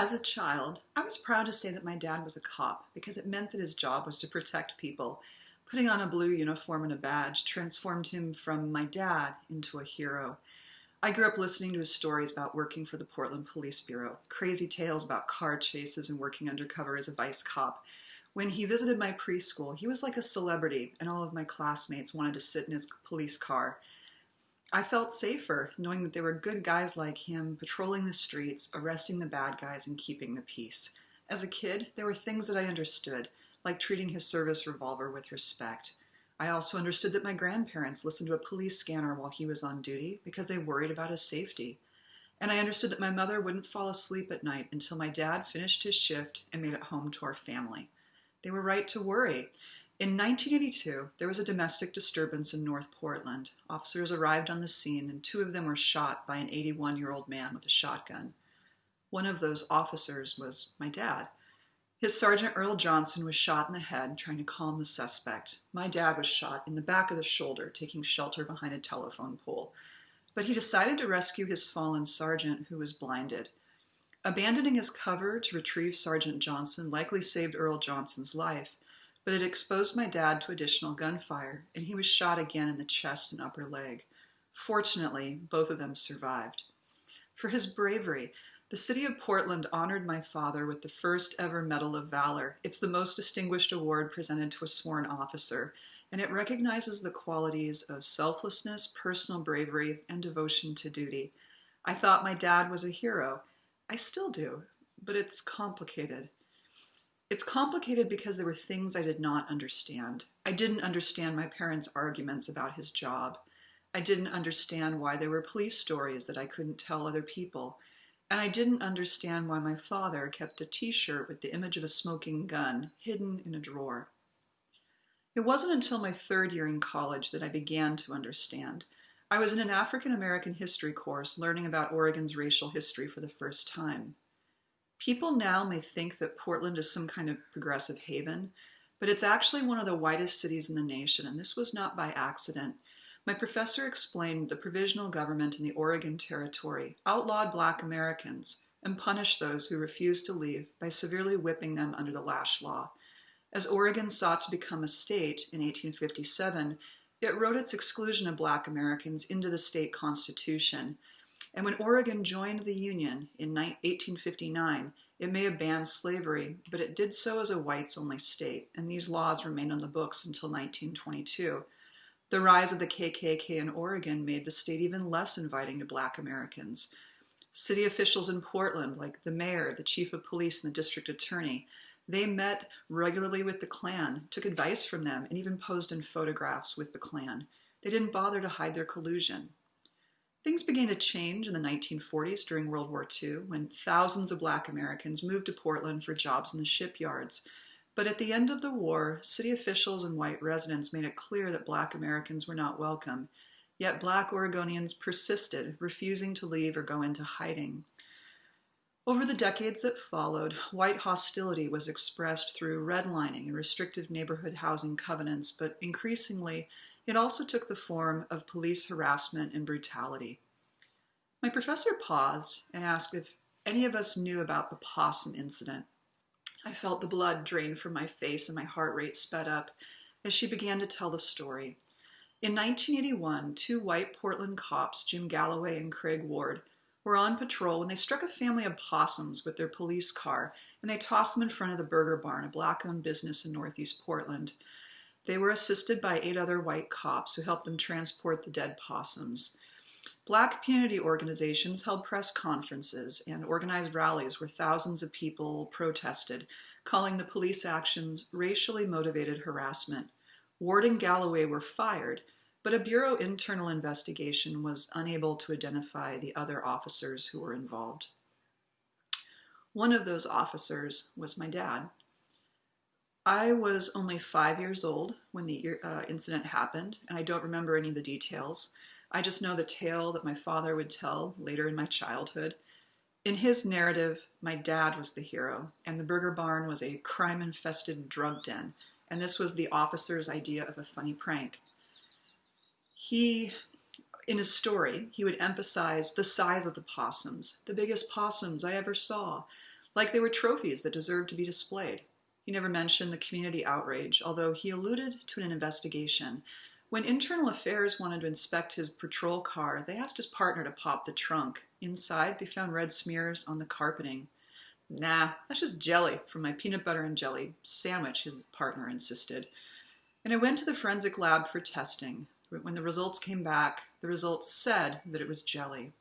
As a child, I was proud to say that my dad was a cop because it meant that his job was to protect people. Putting on a blue uniform and a badge transformed him from my dad into a hero. I grew up listening to his stories about working for the Portland Police Bureau, crazy tales about car chases and working undercover as a vice cop. When he visited my preschool, he was like a celebrity, and all of my classmates wanted to sit in his police car. I felt safer knowing that there were good guys like him patrolling the streets, arresting the bad guys, and keeping the peace. As a kid, there were things that I understood, like treating his service revolver with respect. I also understood that my grandparents listened to a police scanner while he was on duty because they worried about his safety. And I understood that my mother wouldn't fall asleep at night until my dad finished his shift and made it home to our family. They were right to worry. In 1982, there was a domestic disturbance in North Portland. Officers arrived on the scene, and two of them were shot by an 81 year old man with a shotgun. One of those officers was my dad. His Sergeant Earl Johnson was shot in the head trying to calm the suspect. My dad was shot in the back of the shoulder, taking shelter behind a telephone pole. But he decided to rescue his fallen sergeant, who was blinded. Abandoning his cover to retrieve Sergeant Johnson likely saved Earl Johnson's life, but it exposed my dad to additional gunfire, and he was shot again in the chest and upper leg. Fortunately, both of them survived. For his bravery, the city of Portland honored my father with the first ever Medal of Valor. It's the most distinguished award presented to a sworn officer, and it recognizes the qualities of selflessness, personal bravery, and devotion to duty. I thought my dad was a hero. I still do, but it's complicated. It's complicated because there were things I did not understand. I didn't understand my parents' arguments about his job. I didn't understand why there were police stories that I couldn't tell other people. And I didn't understand why my father kept a t shirt with the image of a smoking gun hidden in a drawer. It wasn't until my third year in college that I began to understand. I was in an African American history course learning about Oregon's racial history for the first time. People now may think that Portland is some kind of progressive haven, but it's actually one of the whitest cities in the nation, and this was not by accident. My professor explained the provisional government in the Oregon Territory outlawed black Americans and punished those who refused to leave by severely whipping them under the lash law. As Oregon sought to become a state in 1857, it wrote its exclusion of black Americans into the state constitution, and when Oregon joined the Union in 1859, it may have banned slavery, but it did so as a whites only state, and these laws remained on the books until 1922. The rise of the KKK in Oregon made the state even less inviting to black Americans. City officials in Portland, like the mayor, the chief of police, and the district attorney, they met regularly with the Klan, took advice from them, and even posed in photographs with the Klan. They didn't bother to hide their collusion. Things began to change in the 1940s during World War II when thousands of black Americans moved to Portland for jobs in the shipyards. But at the end of the war, city officials and white residents made it clear that black Americans were not welcome. Yet black Oregonians persisted, refusing to leave or go into hiding. Over the decades that followed, white hostility was expressed through redlining and restrictive neighborhood housing covenants, but increasingly, it also took the form of police harassment and brutality. My professor paused and asked if any of us knew about the possum incident. I felt the blood drain from my face and my heart rate sped up as she began to tell the story. In 1981, two white Portland cops, Jim Galloway and Craig Ward, were on patrol when they struck a family of possums with their police car and they tossed them in front of the Burger Barn, a black owned business in Northeast Portland. They were assisted by eight other white cops who helped them transport the dead possums. Black community organizations held press conferences and organized rallies where thousands of people protested, calling the police actions racially motivated harassment. Ward and Galloway were fired, but a Bureau internal investigation was unable to identify the other officers who were involved. One of those officers was my dad. I was only five years old when the uh, incident happened, and I don't remember any of the details. I just know the tale that my father would tell later in my childhood. In his narrative, my dad was the hero, and the Burger Barn was a crime infested drug den, and this was the officer's idea of a funny prank. He, in his story, he would emphasize the size of the possums, the biggest possums I ever saw. like they were trophies that deserved to be displayed. He never mentioned the community outrage, although he alluded to an investigation. When Internal Affairs wanted to inspect his patrol car, they asked his partner to pop the trunk. Inside, they found red smears on the carpeting. Nah, that's just jelly from my peanut butter and jelly sandwich, his partner insisted. And I went to the forensic lab for testing. When the results came back, the results said that it was jelly.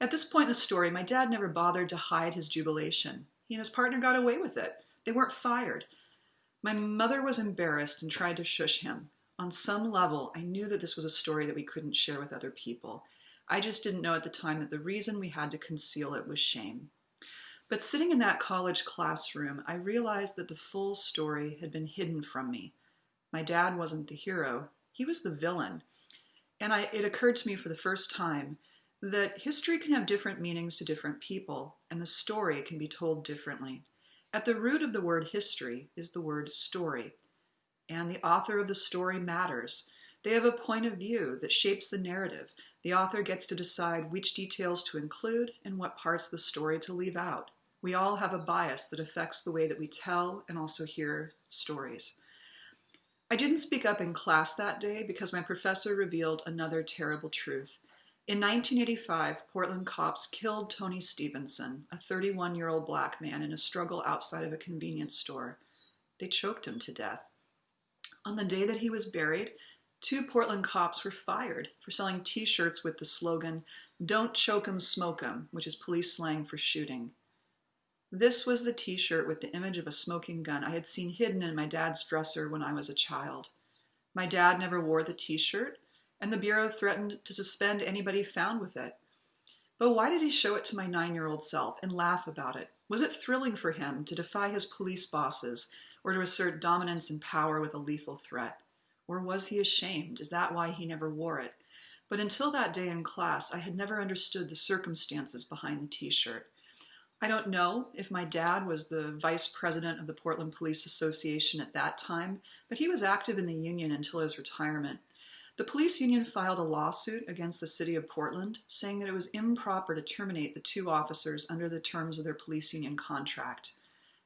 At this point in the story, my dad never bothered to hide his jubilation. He and his partner got away with it. They weren't fired. My mother was embarrassed and tried to shush him. On some level, I knew that this was a story that we couldn't share with other people. I just didn't know at the time that the reason we had to conceal it was shame. But sitting in that college classroom, I realized that the full story had been hidden from me. My dad wasn't the hero, he was the villain. And I, it occurred to me for the first time that history can have different meanings to different people, and the story can be told differently. At the root of the word history is the word story, and the author of the story matters. They have a point of view that shapes the narrative. The author gets to decide which details to include and what parts of the story to leave out. We all have a bias that affects the way that we tell and also hear stories. I didn't speak up in class that day because my professor revealed another terrible truth. In 1985, Portland cops killed Tony Stevenson, a 31 year old black man, in a struggle outside of a convenience store. They choked him to death. On the day that he was buried, two Portland cops were fired for selling t shirts with the slogan, Don't choke 'em, smoke 'em, which is police slang for shooting. This was the t shirt with the image of a smoking gun I had seen hidden in my dad's dresser when I was a child. My dad never wore the t shirt, and the Bureau threatened to suspend anybody found with it. But why did he show it to my nine year old self and laugh about it? Was it thrilling for him to defy his police bosses or to assert dominance and power with a lethal threat? Or was he ashamed? Is that why he never wore it? But until that day in class, I had never understood the circumstances behind the t shirt. I don't know if my dad was the vice president of the Portland Police Association at that time, but he was active in the union until his retirement. The police union filed a lawsuit against the city of Portland, saying that it was improper to terminate the two officers under the terms of their police union contract.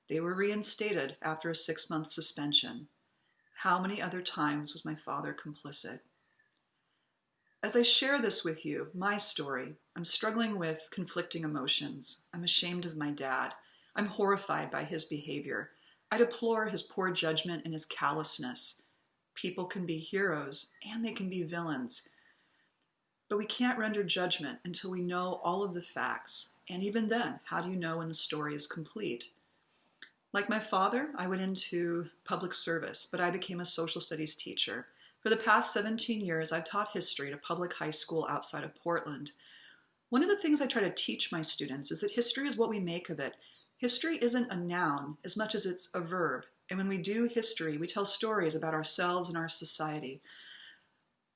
They were reinstated after a six month suspension. How many other times was my father complicit? As I share this with you, my story, I'm struggling with conflicting emotions. I'm ashamed of my dad. I'm horrified by his behavior. I deplore his poor judgment and his callousness. People can be heroes and they can be villains. But we can't render judgment until we know all of the facts. And even then, how do you know when the story is complete? Like my father, I went into public service, but I became a social studies teacher. For the past 17 years, I've taught history at a public high school outside of Portland. One of the things I try to teach my students is that history is what we make of it. History isn't a noun as much as it's a verb. And when we do history, we tell stories about ourselves and our society.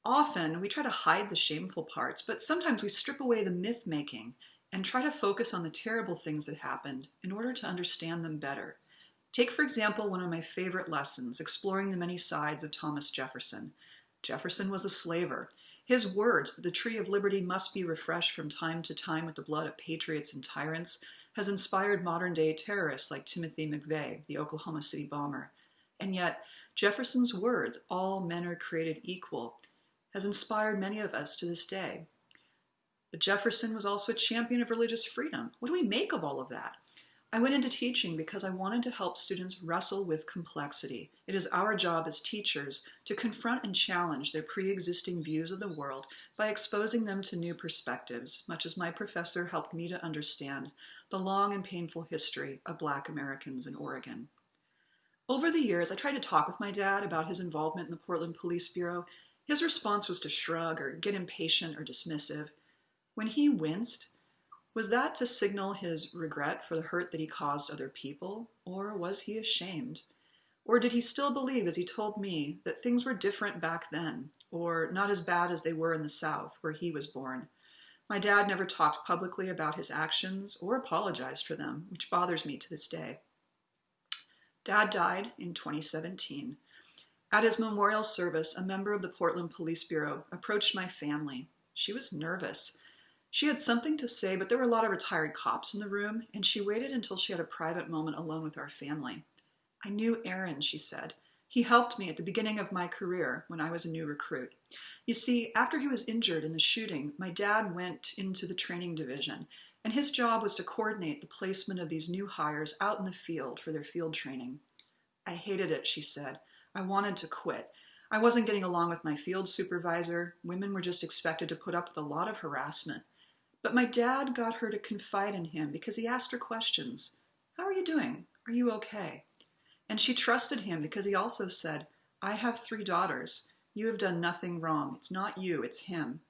Often we try to hide the shameful parts, but sometimes we strip away the myth making and try to focus on the terrible things that happened in order to understand them better. Take, for example, one of my favorite lessons, exploring the many sides of Thomas Jefferson. Jefferson was a slaver. His words that the tree of liberty must be refreshed from time to time with the blood of patriots and tyrants has inspired modern day terrorists like Timothy McVeigh, the Oklahoma City bomber. And yet, Jefferson's words, all men are created equal, has inspired many of us to this day. But Jefferson was also a champion of religious freedom. What do we make of all of that? I went into teaching because I wanted to help students wrestle with complexity. It is our job as teachers to confront and challenge their pre existing views of the world by exposing them to new perspectives, much as my professor helped me to understand the long and painful history of Black Americans in Oregon. Over the years, I tried to talk with my dad about his involvement in the Portland Police Bureau. His response was to shrug or get impatient or dismissive. When he winced, was that to signal his regret for the hurt that he caused other people, or was he ashamed? Or did he still believe, as he told me, that things were different back then, or not as bad as they were in the South, where he was born? My dad never talked publicly about his actions or apologized for them, which bothers me to this day. Dad died in 2017. At his memorial service, a member of the Portland Police Bureau approached my family. She was nervous. She had something to say, but there were a lot of retired cops in the room, and she waited until she had a private moment alone with our family. I knew Aaron, she said. He helped me at the beginning of my career when I was a new recruit. You see, after he was injured in the shooting, my dad went into the training division, and his job was to coordinate the placement of these new hires out in the field for their field training. I hated it, she said. I wanted to quit. I wasn't getting along with my field supervisor. Women were just expected to put up with a lot of harassment. But my dad got her to confide in him because he asked her questions. How are you doing? Are you okay? And she trusted him because he also said, I have three daughters. You have done nothing wrong. It's not you, it's him.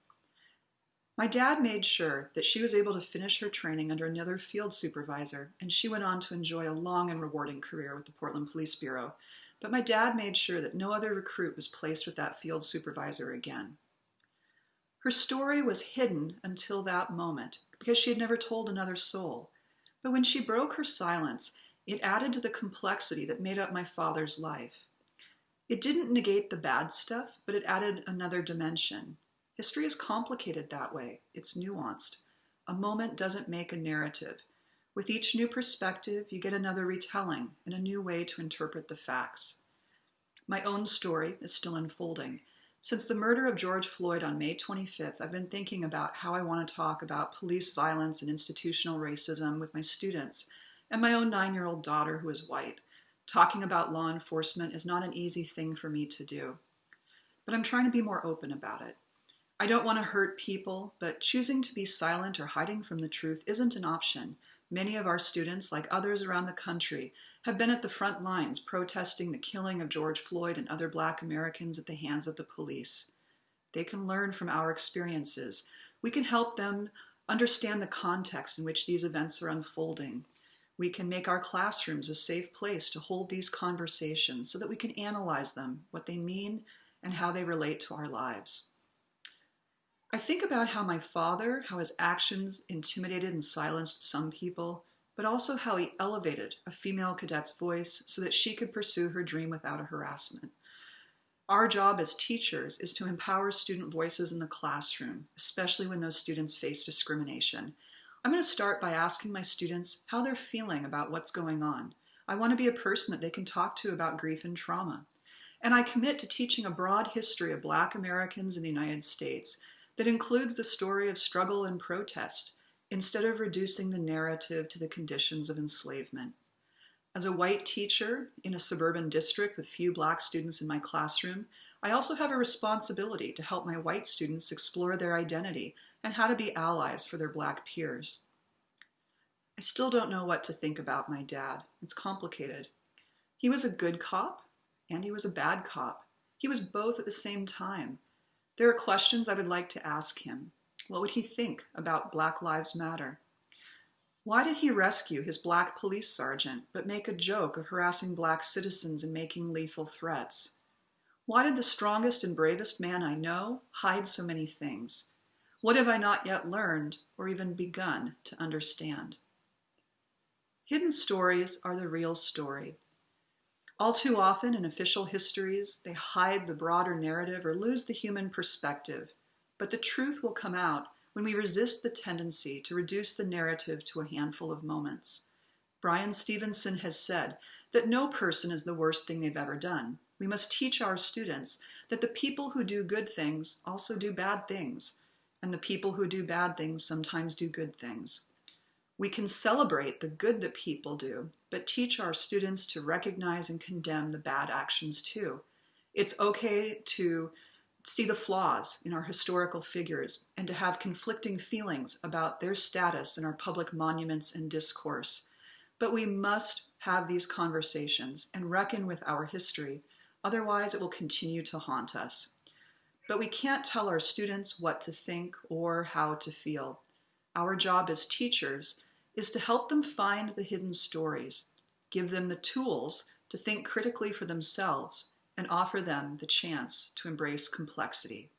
My dad made sure that she was able to finish her training under another field supervisor, and she went on to enjoy a long and rewarding career with the Portland Police Bureau. But my dad made sure that no other recruit was placed with that field supervisor again. Her story was hidden until that moment because she had never told another soul. But when she broke her silence, it added to the complexity that made up my father's life. It didn't negate the bad stuff, but it added another dimension. History is complicated that way, it's nuanced. A moment doesn't make a narrative. With each new perspective, you get another retelling and a new way to interpret the facts. My own story is still unfolding, since the murder of George Floyd on May 25th, I've been thinking about how I want to talk about police violence and institutional racism with my students and my own nine year old daughter who is white. Talking about law enforcement is not an easy thing for me to do, but I'm trying to be more open about it. I don't want to hurt people, but choosing to be silent or hiding from the truth isn't an option. Many of our students, like others around the country, have been at the front lines protesting the killing of George Floyd and other black Americans at the hands of the police. They can learn from our experiences. We can help them understand the context in which these events are unfolding. We can make our classrooms a safe place to hold these conversations so that we can analyze them, what they mean, and how they relate to our lives. I think about how my father, how his actions intimidated and silenced some people, but also how he elevated a female cadet's voice so that she could pursue her dream without a harassment. Our job as teachers is to empower student voices in the classroom, especially when those students face discrimination. I'm going to start by asking my students how they're feeling about what's going on. I want to be a person that they can talk to about grief and trauma. And I commit to teaching a broad history of Black Americans in the United States that includes the story of struggle and protest instead of reducing the narrative to the conditions of enslavement. As a white teacher in a suburban district with few black students in my classroom, I also have a responsibility to help my white students explore their identity and how to be allies for their black peers. I still don't know what to think about my dad. It's complicated. He was a good cop and he was a bad cop. He was both at the same time. There are questions I would like to ask him. What would he think about Black Lives Matter? Why did he rescue his black police sergeant but make a joke of harassing black citizens and making lethal threats? Why did the strongest and bravest man I know hide so many things? What have I not yet learned or even begun to understand? Hidden stories are the real story, all too often in official histories, they hide the broader narrative or lose the human perspective. But the truth will come out when we resist the tendency to reduce the narrative to a handful of moments. Bryan Stevenson has said that no person is the worst thing they've ever done. We must teach our students that the people who do good things also do bad things, and the people who do bad things sometimes do good things. We can celebrate the good that people do, but teach our students to recognize and condemn the bad actions too. It's okay to see the flaws in our historical figures and to have conflicting feelings about their status in our public monuments and discourse. But we must have these conversations and reckon with our history, otherwise, it will continue to haunt us. But we can't tell our students what to think or how to feel. Our job as teachers is to help them find the hidden stories, give them the tools to think critically for themselves, and offer them the chance to embrace complexity.